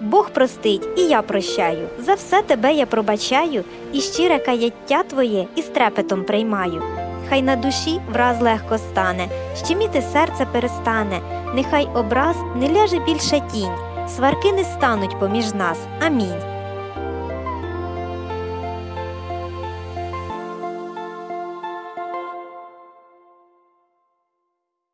Бог простить, і я прощаю. За все тебе я пробачаю, і щире каяття твоє із трепетом приймаю. Хай на душі враз легко стане, щеміти серце перестане, нехай образ не ляже більше тінь, сварки не стануть поміж нас. Амінь.